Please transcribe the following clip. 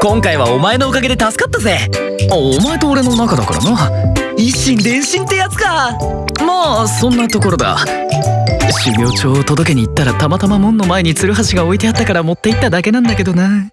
今回はお前のおかげで助かったぜ。お前と俺の仲だからな。一心伝心ってやつか。まあそんなところだ。修行帳を届けに行ったらたまたま門の前に鶴橋が置いてあったから持って行っただけなんだけどな。